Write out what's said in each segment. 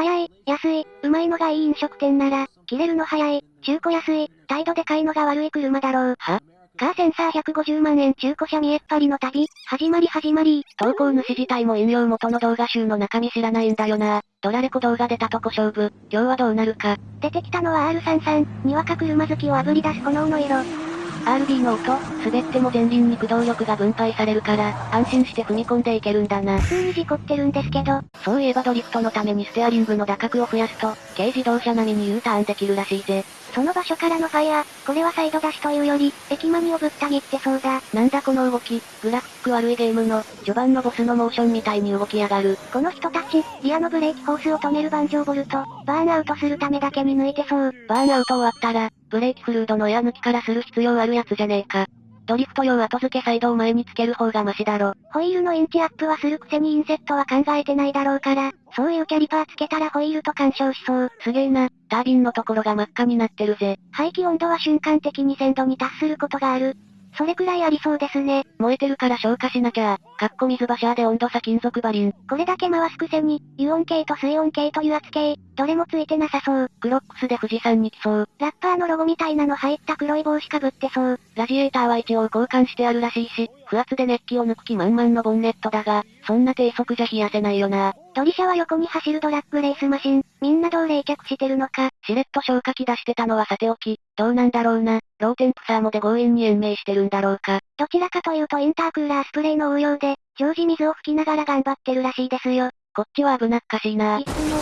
早い、安い、うまいのがいい飲食店なら、切れるの早い、中古安い、態度でかいのが悪い車だろう。は？カーセンサー150万円中古車見えっ張りの旅、始まり始まり。投稿主自体も引用元の動画集の中身知らないんだよな。ドラレコ動画出たとこ勝負、今日はどうなるか。出てきたのは R33、にわか車好きを炙り出す炎の色。RB の音、滑っても前輪に駆動力が分配されるから、安心して踏み込んでいけるんだな。普通に事故ってるんですけど。そういえばドリフトのためにステアリングの打角を増やすと、軽自動車並みに U ターンできるらしいぜ。その場所からのファイア、これはサイド出しというより、駅マニをぶった切ってそうだ。なんだこの動き、グラフィック悪いゲームの、序盤のボスのモーションみたいに動き上がる。この人たち、リアのブレーキホースを止める盤上ボルト、バーンアウトするためだけに抜いてそう。バーンアウト終わったら、ブレーキフルードのエア抜きからする必要あるやつじゃねえか。ドリフト用後付けサイドを前につける方がマシだろ。ホイールのインチアップはするくせにインセットは考えてないだろうから、そういうキャリパーつけたらホイールと干渉しそう。すげえな、タービンのところが真っ赤になってるぜ。排気温度は瞬間的に1000度に達することがある。それくらいありそうですね。燃えてるから消火しなきゃ。かっこ水バシャーで温度差金属バリン。これだけ回すくせに、油温計と水温計と油圧計、どれもついてなさそう。クロックスで富士山に来そう。ラッパーのロゴみたいなの入った黒い帽子かぶってそう。ラジエーターは一応交換してあるらしいし、不圧で熱気を抜く気満々のボンネットだが、そんな低速じゃ冷やせないよな。ドリシャは横に走るドラッグレースマシン、みんなどう冷却してるのか。しれっと消火器出してたのはさておき、どうなんだろうな。ローテンプサーモで強引に延命してるんだろうか。どちらかというとインタークーラースプレーの応用で、常時水を吹きながら頑張ってるらしいですよ。こっちは危なっかしいな。いつもの。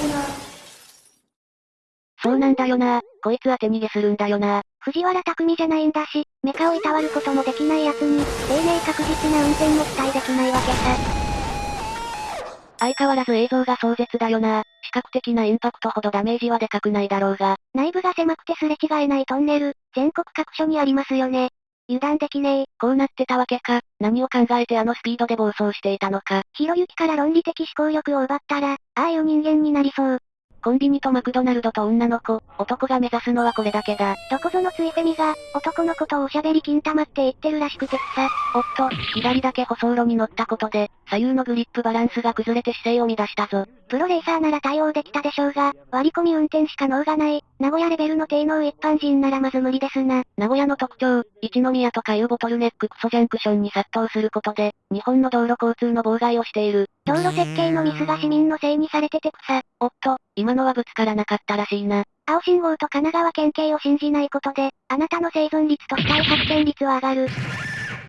そうなんだよな。こいつは手逃げするんだよな。藤原匠じゃないんだし、メカをいたわることもできない奴に、丁寧確実な運転も期待できないわけさ。相変わらず映像が壮絶だよな。視覚的なインパクトほどダメージはでかくないだろうが。内部が狭くてすれ違えないトンネル、全国各所にありますよね。油断できねえ。こうなってたわけか。何を考えてあのスピードで暴走していたのか。ひろゆきから論理的思考力を奪ったら、ああいう人間になりそう。コンビニとマクドナルドと女の子、男が目指すのはこれだけだ。どこぞのついフェミが、男の子とおしゃべり金玉って言ってるらしくてさ。おっと、左だけ舗装路に乗ったことで、左右のグリップバランスが崩れて姿勢を乱したぞ。プロレーサーなら対応できたでしょうが、割り込み運転しか能がない、名古屋レベルの低能一般人ならまず無理ですな。名古屋の特徴、一宮とかいうボトルネッククソジャンクションに殺到することで、日本の道路交通の妨害をしている。道路設計のミスが市民のせいにされてて草。おっと、今のはぶつからなかったらしいな。青信号と神奈川県警を信じないことで、あなたの生存率と死体発見率は上がる。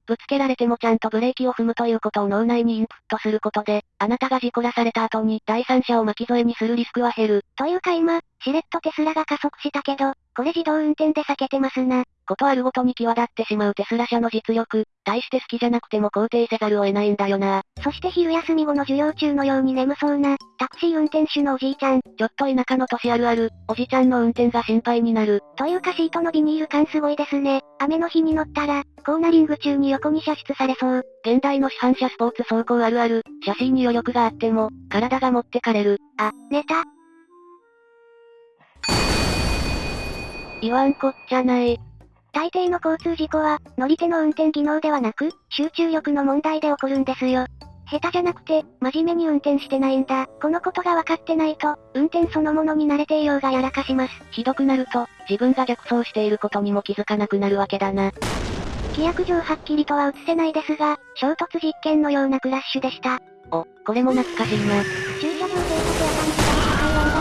ぶつけられてもちゃんとブレーキを踏むということを脳内にインプットすることで、あなたが事故らされた後に第三者を巻き添えにするリスクは減る。というか今、しれっとテスラが加速したけど、これ自動運転で避けてますな。ことあるごとに際立ってしまうテスラ社の実力、大して好きじゃなくても肯定せざるを得ないんだよな。そして昼休み後の授業中のように眠そうな、タクシー運転手のおじいちゃん。ちょっと田舎の年あるある、おじちゃんの運転が心配になる。というかシートのビニール感すごいですね。雨の日に乗ったら、コーナリング中に横に射出されそう。現代の市販車スポーツ走行あるある、写真に余力があっても、体が持ってかれる。あ、寝た。言わんこっちゃない。大抵の交通事故は、乗り手の運転技能ではなく、集中力の問題で起こるんですよ。下手じゃなくて、真面目に運転してないんだ。このことが分かってないと、運転そのものに慣れていようがやらかします。ひどくなると、自分が逆走していることにも気づかなくなるわけだな。規約上はっきりとは映せないですが、衝突実験のようなクラッシュでした。お、これも懐かしいな。駐車場警察や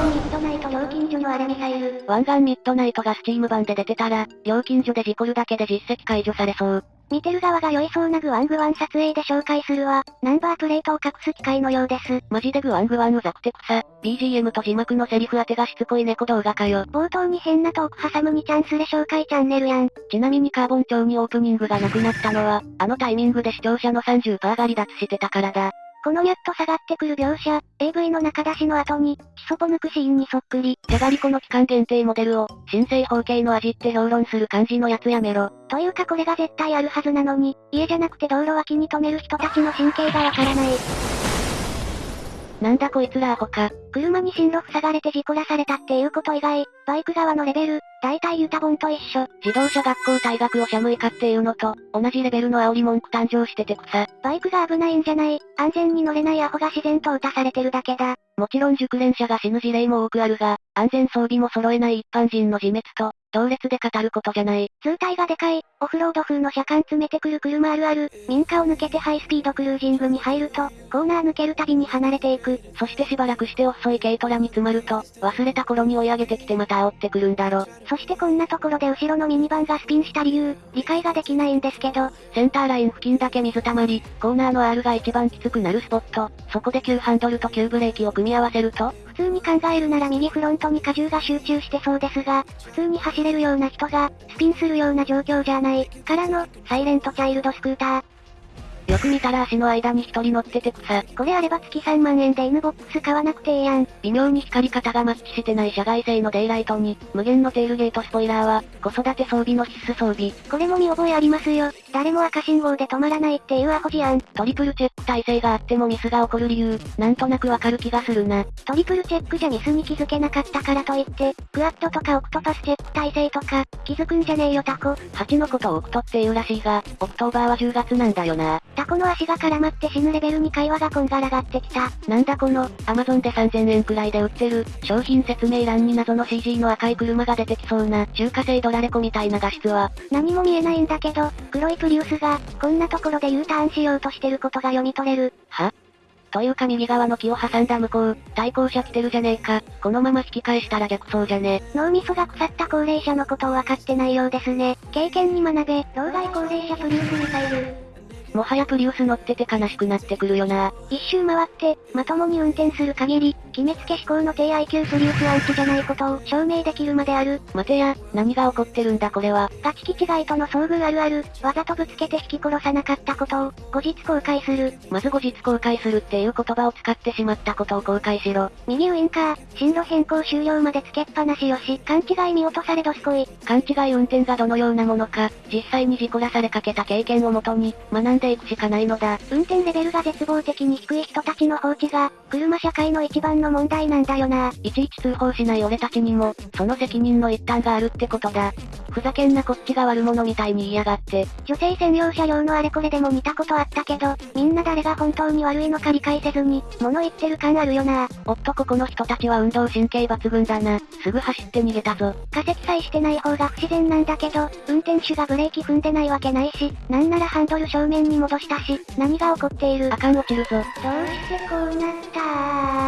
ミッドナイト料金所のあれミサイル。湾岸ミッドナイトがスチーム版で出てたら、料金所で事故るだけで実績解除されそう。見てる側が酔いそうなグワングワン撮影で紹介するわ。ナンバープレートを隠す機械のようです。マジでグワングワンうざくて草。BGM と字幕のセリフ当てがしつこい猫動画かよ。冒頭に変なトーク挟むにチャンスで紹介チャンネルやん。ちなみにカーボン調にオープニングがなくなったのは、あのタイミングで視聴者の30%が離脱してたからだ。このニャッと下がってくる描写、AV の中出しの後に、基礎ポ抜くシーンにそっくり。じゃがりこの期間限定モデルを、新生方形の味って評論する感じのやつやめろ。というかこれが絶対あるはずなのに、家じゃなくて道路脇に止める人たちの神経がわからない。なんだこいつらアホか。車に進路塞がれて事故らされたっていうこと以外、バイク側のレベル、大体ユタボンと一緒。自動車学校退学をシャムイカっていうのと、同じレベルの煽り文句誕生してて草。バイクが危ないんじゃない、安全に乗れないアホが自然と打たされてるだけだ。もちろん熟練者が死ぬ事例も多くあるが、安全装備も揃えない一般人の自滅と、同列で語ることじゃない。通体がでかい、オフロード風の車間詰めてくる車あるある、民家を抜けてハイスピードクルージングに入ると、コーナー抜けるたびに離れていく。そしてしばらくして遅い軽トラに詰まると、忘れた頃に追い上げてきてまた煽ってくるんだろ。そしてこんなところで後ろのミニバンがスピンした理由、理解ができないんですけど。センターライン付近だけ水たまり、コーナーの R が一番きつくなるスポット、そこで急ハンドルと急ブレーキを組み合わせると、普通に考えるなら右フロントに荷重が集中してそうですが、普通に走れるような人が、スピンするような状況じゃない。からの、サイレントチャイルドスクーター。よく見たら足の間に一人乗ってて草。これあれば月3万円で N-BOX 買わなくてええやん。微妙に光り方がマッチしてない社外製のデイライトに、無限のテールゲートスポイラーは、子育て装備の必須装備。これも見覚えありますよ。誰も赤信号で止まらないっていうアホじゃん。トリプルチェック体制があってもミスが起こる理由、なんとなくわかる気がするな。トリプルチェックじゃミスに気づけなかったからといって、クワッドとかオクトパスチェック体制とか、築くんじゃねえよタコ。8のことをオクトって言うらしいが、オクトーバーは10月なんだよな。タコの足が絡まって死ぬレベルに会話がこんがらがってきた。なんだこの、アマゾンで3000円くらいで売ってる、商品説明欄に謎の CG の赤い車が出てきそうな、中華製ドラレコみたいな画質は。何も見えないんだけど、黒いプリウスが、こんなところで U ターンしようとしてることが読み取れる。は？というか右側の木を挟んだ向こう、対向車来てるじゃねえか。このまま引き返したら逆走じゃね。脳みそが腐った高齢者のことを分かってないようですね。経験に学べ、老害高齢者プリウスミサイル。もはやプリウス乗ってて悲しくなってくるよな。一周回って、まともに運転する限り、決めつけ飛行の低 IQ プリウスアンチじゃないことを証明できるまである。待てや、何が起こってるんだこれは。ガチキ違いとの遭遇あるある、わざとぶつけて引き殺さなかったことを、後日公開する。まず後日公開するっていう言葉を使ってしまったことを公開しろ。右ウインカー、進路変更終了までつけっぱなしよし、勘違い見落とされどすこい。勘違い運転がどのようなものか、実際に事故らされかけた経験をもとに、学んでいくしかないのだ。運転レベルが絶望的に低い人たちの放置が、車社会の一番の問題なんだよな。いちいち通報しない俺たちにも、その責任の一端があるってことだ。ふざけんなこっちが悪者みたいに言いやがって。女性専用車両のあれこれでも見たことあったけど、みんな誰が本当に悪いのか理解せずに、物言ってる感あるよな。おっとここの人たちは運動神経抜群だな。すぐ走って逃げたぞ。化石さえしてない方が不自然なんだけど、運転手がブレーキ踏んでないわけないし、なんならハンドル正面に戻したし、何が起こっているあかん落ちるぞ。どうしてこうなった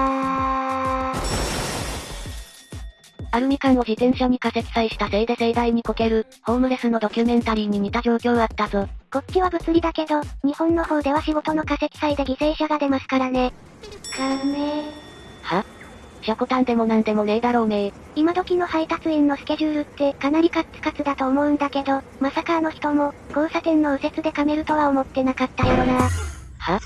アルミ缶を自転車に化石さえしたせいで盛大にこける、ホームレスのドキュメンタリーに似た状況あったぞ。こっちは物理だけど、日本の方では仕事の化石祭で犠牲者が出ますからね。金。は？シャコタンでもなんでもねえだろうね今時の配達員のスケジュールってかなりカッツカツだと思うんだけど、まさかあの人も、交差点の右折で噛めるとは思ってなかったやろな。は？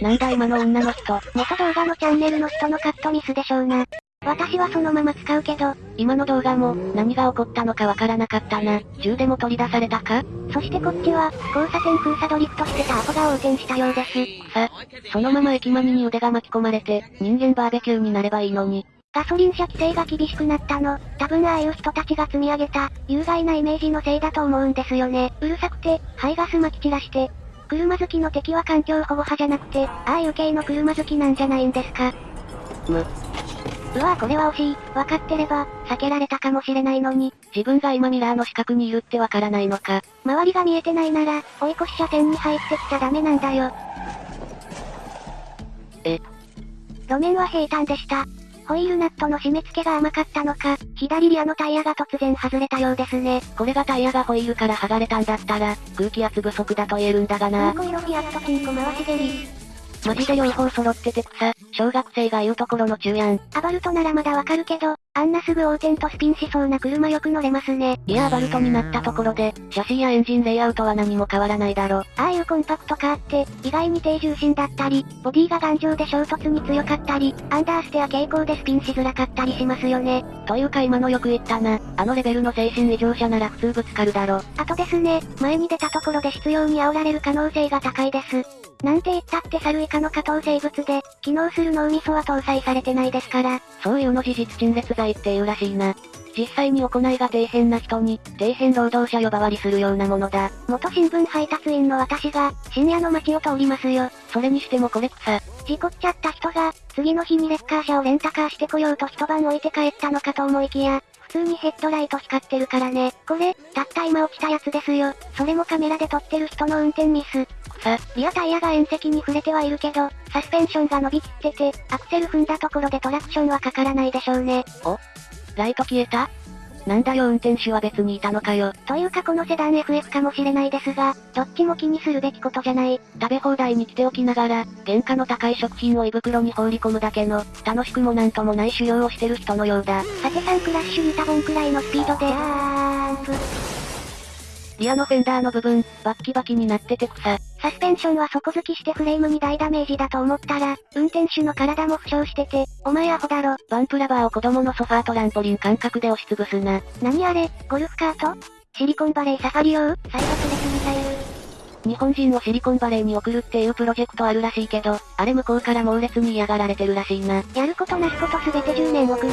なんだ今の女の人。元動画のチャンネルの人のカットミスでしょうな。私はそのまま使うけど、今の動画も、何が起こったのかわからなかったな。銃でも取り出されたか？そしてこっちは、交差点封鎖ドリフトしてたアホが横転したようです。さ、そのまま駅間に腕が巻き込まれて、人間バーベキューになればいいのに。ガソリン車規制が厳しくなったの、多分ああいう人たちが積み上げた、有害なイメージのせいだと思うんですよね。うるさくて、排ガス撒き散らして。車好きの敵は環境保護派じゃなくて、ああいう系の車好きなんじゃないんですか？む、うわぁこれは惜しい。分かってれば、避けられたかもしれないのに。自分が今ミラーの死角にいるってわからないのか。周りが見えてないなら、追い越し車線に入ってきちゃダメなんだよ。え？路面は平坦でした。ホイールナットの締め付けが甘かったのか、左リアのタイヤが突然外れたようですね。これがタイヤがホイールから剥がれたんだったら、空気圧不足だと言えるんだがな。色フィアットチンコ回し蹴り。マジで両方揃ってて草、小学生が言うところの中やん。アバルトならまだわかるけど、あんなすぐ横転とスピンしそうな車よく乗れますね。いやアバルトになったところで、シャシーやエンジンレイアウトは何も変わらないだろ。ああいうコンパクトカーって、意外に低重心だったり、ボディが頑丈で衝突に強かったり、アンダーステア傾向でスピンしづらかったりしますよね。というか今のよく言ったな。あのレベルの精神異常者なら普通ぶつかるだろ。あとですね、前に出たところで執拗に煽られる可能性が高いです。なんて言ったって猿以下の下等生物で、機能する脳みそは搭載されてないですから。そういうの事実陳列罪っていうらしいな。な。実際に行いが底辺な人に、底辺労働者呼ばわりするようなものだ。元新聞配達員の私が、深夜の街を通りますよ。それにしてもこれ草。事故っちゃった人が、次の日にレッカー車をレンタカーしてこようと一晩置いて帰ったのかと思いきや、普通にヘッドライト光ってるからね。これ、たった今落ちたやつですよ。それもカメラで撮ってる人の運転ミス。草。リアタイヤが縁石に触れてはいるけど、サスペンションが伸びきってて、アクセル踏んだところでトラクションはかからないでしょうね。お？ライト消えた？なんだよ運転手は別にいたのかよ。というかこのセダン FF かもしれないですが、どっちも気にするべきことじゃない。食べ放題に来ておきながら、原価の高い食品を胃袋に放り込むだけの、楽しくもなんともない修行をしてる人のようだ。さて3クラッシュに多本くらいのスピードであーんプ。リアのフェンダーの部分、バッキバキになってて草。サスペンションは底付きしてフレームに大ダメージだと思ったら、運転手の体も負傷してて、お前アホだろ。バンプラバーを子供のソファートランポリン感覚で押しつぶすな。何あれ、ゴルフカート？シリコンバレーサファリ用サイドプレスミサイル。日本人をシリコンバレーに送るっていうプロジェクトあるらしいけど、あれ向こうから猛烈に嫌がられてるらしいな。やることなすことすべて10年遅れ。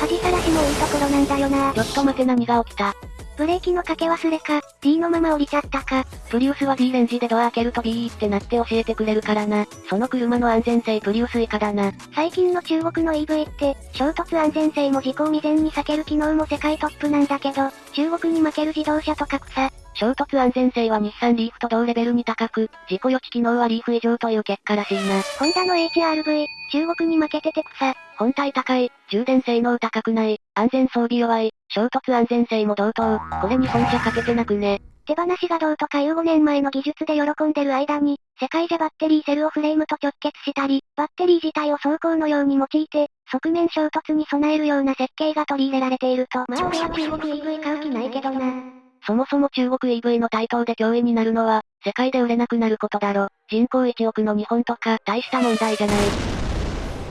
恥さらしもいいところなんだよな。ちょっと待て何が起きた。ブレーキのかけ忘れか、D のまま降りちゃったか。プリウスは D レンジでドア開けると B ってなって教えてくれるからな。その車の安全性プリウス以下だな。最近の中国の EV って、衝突安全性も事故を未然に避ける機能も世界トップなんだけど、中国に負ける自動車とか草。衝突安全性は日産リーフと同レベルに高く、事故予知機能はリーフ以上という結果らしいな。ホンダの HRV、中国に負けてて草。本体高い、充電性能高くない、安全装備弱い、衝突安全性も同等、これに本社かけてなくね。手放しがどうとかいう5年前の技術で喜んでる間に、世界じゃバッテリーセルをフレームと直結したり、バッテリー自体を走行のように用いて、側面衝突に備えるような設計が取り入れられていると。まあ俺は中国 EV 買う気ないけどな。そもそも中国 EV の台頭で脅威になるのは、世界で売れなくなることだろ。人口1億の日本とか、大した問題じゃない。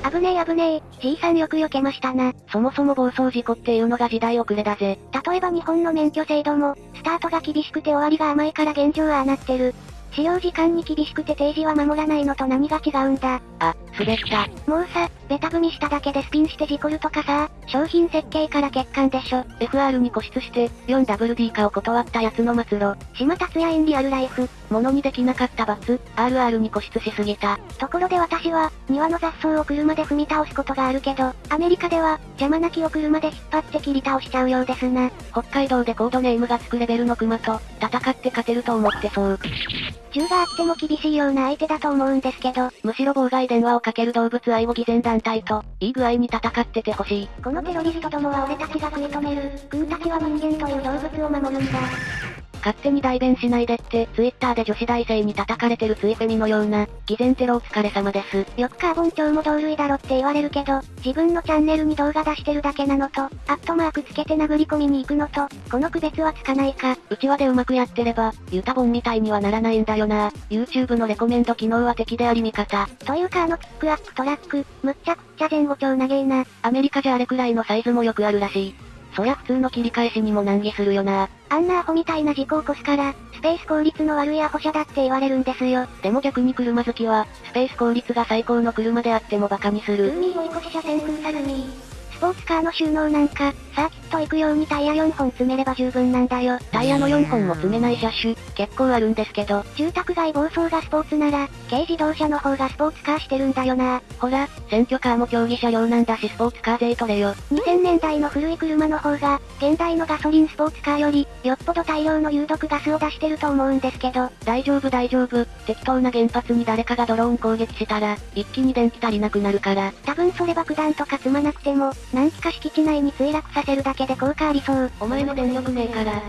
危ねえ危ねえ、じいさんよく避けましたな。そもそも暴走事故っていうのが時代遅れだぜ。例えば日本の免許制度も、スタートが厳しくて終わりが甘いから現状はああなってる。使用時間に厳しくて定時は守らないのと何が違うんだ。あ、滑った。もうさ、ベタ踏みしただけでスピンして事故るとかさ、商品設計から欠陥でしょ。FR に固執して、4WD 化を断ったやつの末路。島達也インリアルライフ。ものにできなかった罰、RR に固執しすぎた。ところで私は、庭の雑草を車で踏み倒すことがあるけど、アメリカでは、邪魔な木を車で引っ張って切り倒しちゃうようですな。北海道でコードネームがつくレベルの熊と、戦って勝てると思ってそう。銃があっても厳しいような相手だと思うんですけど、むしろ妨害電話をかける動物愛護偽善団体と、いい具合に戦っててほしい。このテロリストどもは俺たちが食い止める、君たちは人間という動物を守るんだ。勝手に代弁しないでって、ツイッターで女子大生に叩かれてるツイフェミのような、偽善テロお疲れ様です。よくカーボン調も同類だろって言われるけど、自分のチャンネルに動画出してるだけなのと、アットマークつけて殴り込みに行くのと、この区別はつかないか。うちわでうまくやってれば、ユタボンみたいにはならないんだよな。YouTube のレコメンド機能は敵であり味方。というかあのピックアップトラック、むっちゃくちゃ前後超長えな。アメリカじゃあれくらいのサイズもよくあるらしい。そりゃ普通の切り返しにも難儀するよな。あんなアホみたいな事故を起こすから、スペース効率の悪いアホ車だって言われるんですよ。でも逆に車好きは、スペース効率が最高の車であっても馬鹿にする。海追い越し車線空サルミー。ポーツカーの収納なんか、サーキット行くようにタイヤ4本詰めれば十分なんだよ。タイヤの4本も詰めない車種、結構あるんですけど。住宅街暴走がスポーツなら、軽自動車の方がスポーツカーしてるんだよな。ほら、選挙カーも競技車両なんだしスポーツカー税取れよ。2000年代の古い車の方が、現代のガソリンスポーツカーより、よっぽど大量の有毒ガスを出してると思うんですけど。大丈夫大丈夫。適当な原発に誰かがドローン攻撃したら、一気に電気足りなくなるから。多分それ爆弾とか積まなくても、何機か敷地内に墜落させるだけで効果ありそう。お前の電力ねえから。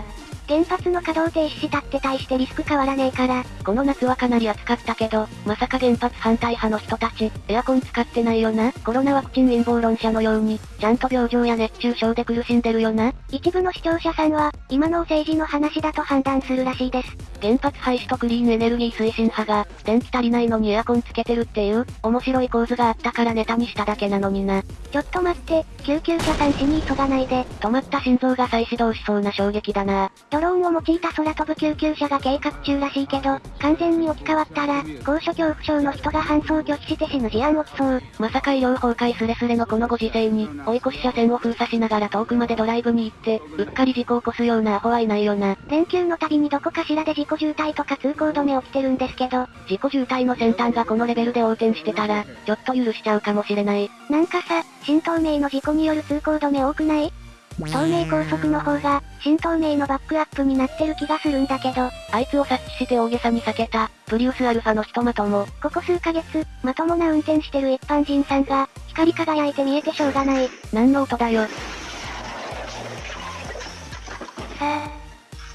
原発の稼働停止したって大してリスク変わらねえから。この夏はかなり暑かったけど、まさか原発反対派の人たち、エアコン使ってないよな？コロナワクチン陰謀論者のように、ちゃんと病状や熱中症で苦しんでるよな？一部の視聴者さんは、今の政治の話だと判断するらしいです。原発廃止とクリーンエネルギー推進派が、電気足りないのにエアコンつけてるっていう、面白い構図があったからネタにしただけなのにな。ちょっと待って、救急車さん死に急がないで。止まった心臓が再始動しそうな衝撃だな。ドローンを用いた空飛ぶ救急車が計画中らしいけど、完全に置き換わったら、高所恐怖症の人が搬送拒否して死ぬ事案起きそう。まさか医療崩壊スレスレのこのご時世に、追い越し車線を封鎖しながら遠くまでドライブに行って、うっかり事故を起こすようなアホはいないよな。連休の度にどこかしらで事故渋滞とか通行止め起きてるんですけど、事故渋滞の先端がこのレベルで横転してたら、ちょっと許しちゃうかもしれない。なんかさ、新東名の事故による通行止め多くない？東名高速の方が、新東名のバックアップになってる気がするんだけど、あいつを察知して大げさに避けた、プリウスアルファのひとまとも。ここ数ヶ月、まともな運転してる一般人さんが、光り輝いて見えてしょうがない。何の音だよ。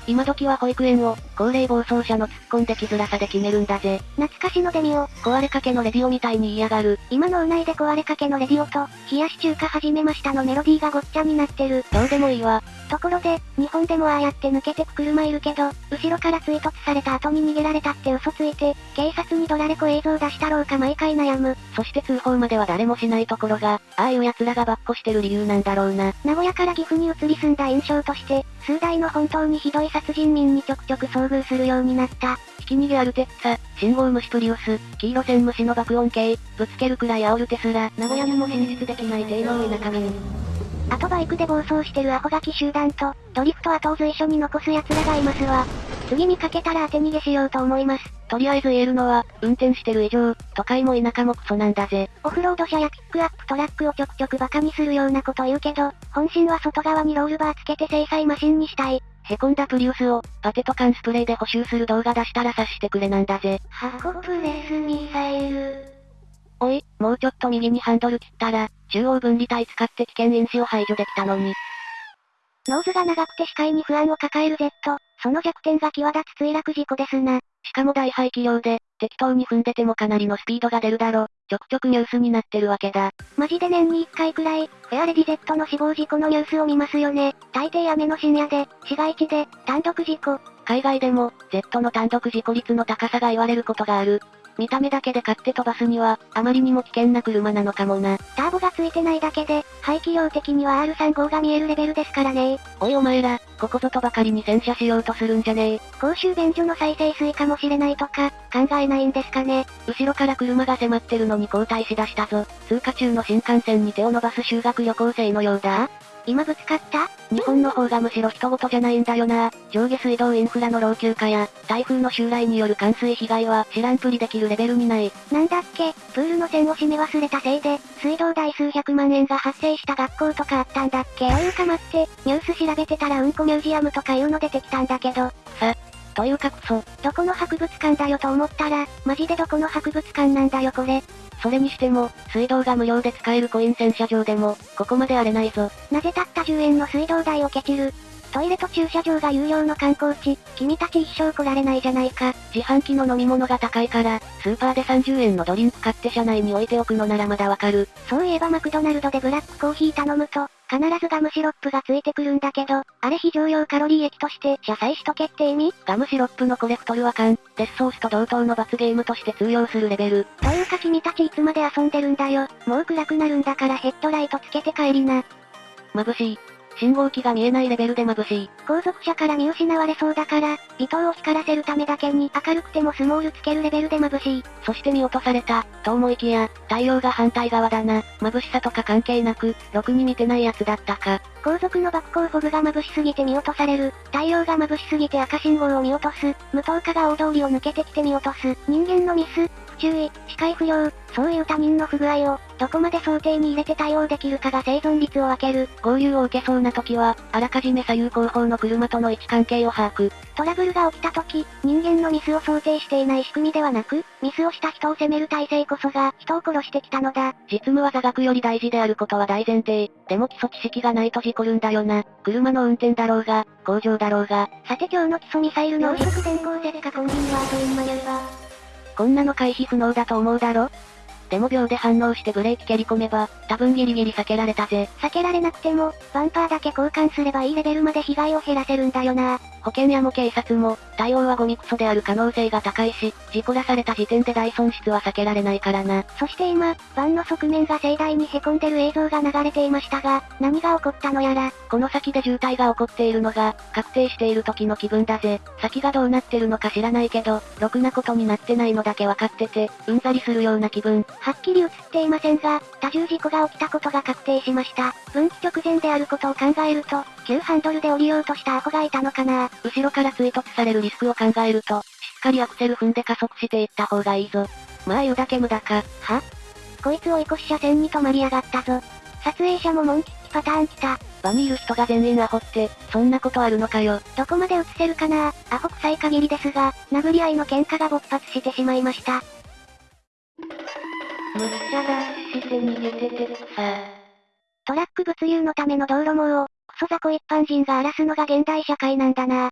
今時は保育園を、高齢暴走車の突っ込んできづらさで決めるんだぜ。懐かしのデミオ。壊れかけのレディオみたいに言いやがる。今のうないで壊れかけのレディオと、冷やし中華始めましたのメロディーがごっちゃになってる。どうでもいいわ。ところで、日本でもああやって抜けてく車いるけど、後ろから追突された後に逃げられたって嘘ついて、警察にドラレコ映像出したろうか毎回悩む。そして通報までは誰もしないところが、ああいう奴らがばっこしてる理由なんだろうな。名古屋から岐阜に移り住んだ印象として、数台の本当にひどい殺人民にちょくちょく遭遇するようになった。ひき逃げアルテッツァ、信号無視プリウス、黄色線無視の爆音系、ぶつけるくらい煽るテスラ、名古屋にも進出できない低能田舎民。あとバイクで暴走してるアホガキ集団と、ドリフト後を随所に残す奴らがいますわ。次見かけたら当て逃げしようと思います。とりあえず言えるのは、運転してる以上、都会も田舎もクソなんだぜ。オフロード車やピックアップトラックをちょくちょくバカにするようなこと言うけど、本心は外側にロールバーつけて制裁マシンにしたい。へこんだプリウスを、パテと缶スプレーで補修する動画出したら察してくれなんだぜ。箱プレスミサイル。おい、もうちょっと右にハンドル切ったら、中央分離帯使って危険因子を排除できたのに。ノーズが長くて視界に不安を抱える Z、その弱点が際立つ墜落事故ですな。しかも大排気量で、適当に踏んでてもかなりのスピードが出るだろ。ちょくちょくニュースになってるわけだ。マジで年に1回くらい、フェアレディ Z の死亡事故のニュースを見ますよね。大抵雨の深夜で、市街地で、単独事故。海外でも、Z の単独事故率の高さが言われることがある。見た目だけで買って飛ばすには、あまりにも危険な車なのかもな。ターボがついてないだけで、排気量的には R35 が見えるレベルですからねおいお前ら、ここぞとばかりに洗車しようとするんじゃねえ。公衆便所の再生水かもしれないとか、考えないんですかね。後ろから車が迫ってるのに交代しだしたぞ。通過中の新幹線に手を伸ばす修学旅行生のようだ。今ぶつかった？日本の方がむしろ人事じゃないんだよな。上下水道インフラの老朽化や、台風の襲来による冠水被害は知らんぷりできるレベルにない。なんだっけ、プールの線を締め忘れたせいで、水道代数百万円が発生した学校とかあったんだっけ？というか待って、ニュース調べてたらうんこミュージアムとかいうの出てきたんだけど。さ、というかクソ。どこの博物館だよと思ったら、マジでどこの博物館なんだよこれ。それにしても、水道が無料で使えるコイン洗車場でも、ここまで荒れないぞ。なぜたった10円の水道代をケチる？トイレと駐車場が有料の観光地、君たち一生来られないじゃないか。自販機の飲み物が高いから、スーパーで30円のドリンク買って車内に置いておくのならまだわかる。そういえばマクドナルドでブラックコーヒー頼むと、必ずガムシロップがついてくるんだけど、あれ非常用カロリー液として謝罪しとけって意味？ガムシロップのコレクトルは缶、デスソースと同等の罰ゲームとして通用するレベル。というか君たちいつまで遊んでるんだよ。もう暗くなるんだからヘッドライトつけて帰りな。眩しい。信号機が見えないレベルで眩しい。後続車から見失われそうだから、微灯を光らせるためだけに明るくてもスモールつけるレベルで眩しい。そして見落とされた、と思いきや、太陽が反対側だな。眩しさとか関係なく、ろくに見てないやつだったか。後続の爆光フォグが眩しすぎて見落とされる。太陽が眩しすぎて赤信号を見落とす。無灯化が大通りを抜けてきて見落とす。人間のミス、不注意、視界不良、そういう他人の不具合を、どこまで想定に入れて対応できるかが生存率を分ける。合流を受けそうな時は、あらかじめ左右後方の車との位置関係を把握。トラブルが起きた時、人間のミスを想定していない仕組みではなく、ミスをした人を責める体制こそが、人を殺してきたのだ。実務は座学より大事であることは大前提。でも基礎知識がないと事故るんだよな。車の運転だろうが、工場だろうが。さて今日の基礎ミサイルの速電光絶火コンビニワードインマニューバこんなの回避不能だと思うだろ？でも秒で反応してブレーキ蹴り込めば、多分ギリギリ避けられたぜ。避けられなくても、バンパーだけ交換すればいいレベルまで被害を減らせるんだよな。保険屋も警察も、対応はゴミクソである可能性が高いし、事故らされた時点で大損失は避けられないからな。そして今、バンの側面が盛大に凹んでる映像が流れていましたが、何が起こったのやら。この先で渋滞が起こっているのが、確定している時の気分だぜ。先がどうなってるのか知らないけど、ろくなことになってないのだけ分かってて、うんざりするような気分。はっきり映っていませんが、多重事故が起きたことが確定しました。分岐直前であることを考えると、急ハンドルで降りようとしたアホがいたのかな。後ろから追突されるリスクを考えると、しっかりアクセル踏んで加速していった方がいいぞ。まあ言うだけ無駄か。は？こいつ追い越し車線に止まりやがったぞ。撮影者もモンキッチパターン来た。場にいる人が全員アホって、そんなことあるのかよ。どこまで映せるかなアホ臭い限りですが、殴り合いの喧嘩が勃発してしまいました。むっちゃダッシュして逃げててさ。トラック物流のための道路網を、クソ雑魚一般人が荒らすのが現代社会なんだな。